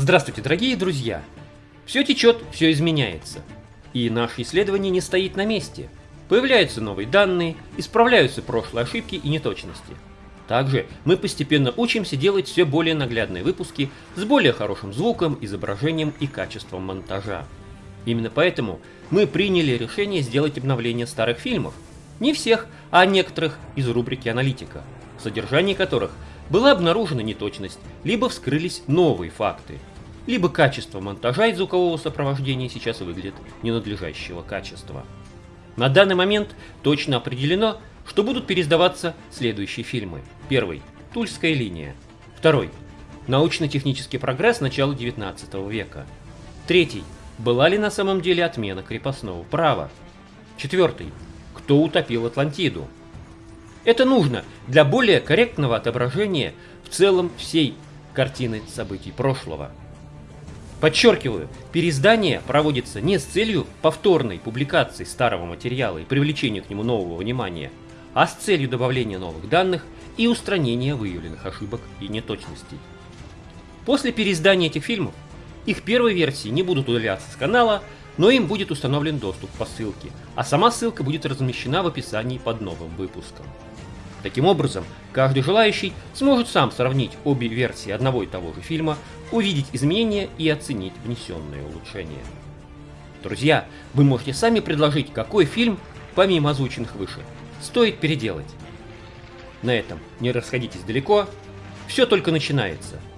Здравствуйте, дорогие друзья! Все течет, все изменяется. И наше исследование не стоит на месте. Появляются новые данные, исправляются прошлые ошибки и неточности. Также мы постепенно учимся делать все более наглядные выпуски с более хорошим звуком, изображением и качеством монтажа. Именно поэтому мы приняли решение сделать обновление старых фильмов. Не всех, а некоторых из рубрики «Аналитика», в содержании которых была обнаружена неточность, либо вскрылись новые факты, либо качество монтажа и звукового сопровождения сейчас выглядит ненадлежащего качества. На данный момент точно определено, что будут пересдаваться следующие фильмы. Первый – Тульская линия. Второй – Научно-технический прогресс начала 19 века. Третий – Была ли на самом деле отмена крепостного права? Четвертый – Кто утопил Атлантиду? Это нужно для более корректного отображения в целом всей картины событий прошлого. Подчеркиваю, переиздание проводится не с целью повторной публикации старого материала и привлечения к нему нового внимания, а с целью добавления новых данных и устранения выявленных ошибок и неточностей. После переиздания этих фильмов их первые версии не будут удаляться с канала, но им будет установлен доступ по ссылке, а сама ссылка будет размещена в описании под новым выпуском. Таким образом, каждый желающий сможет сам сравнить обе версии одного и того же фильма, увидеть изменения и оценить внесенные улучшения. Друзья, вы можете сами предложить, какой фильм, помимо озвученных выше, стоит переделать. На этом не расходитесь далеко, все только начинается –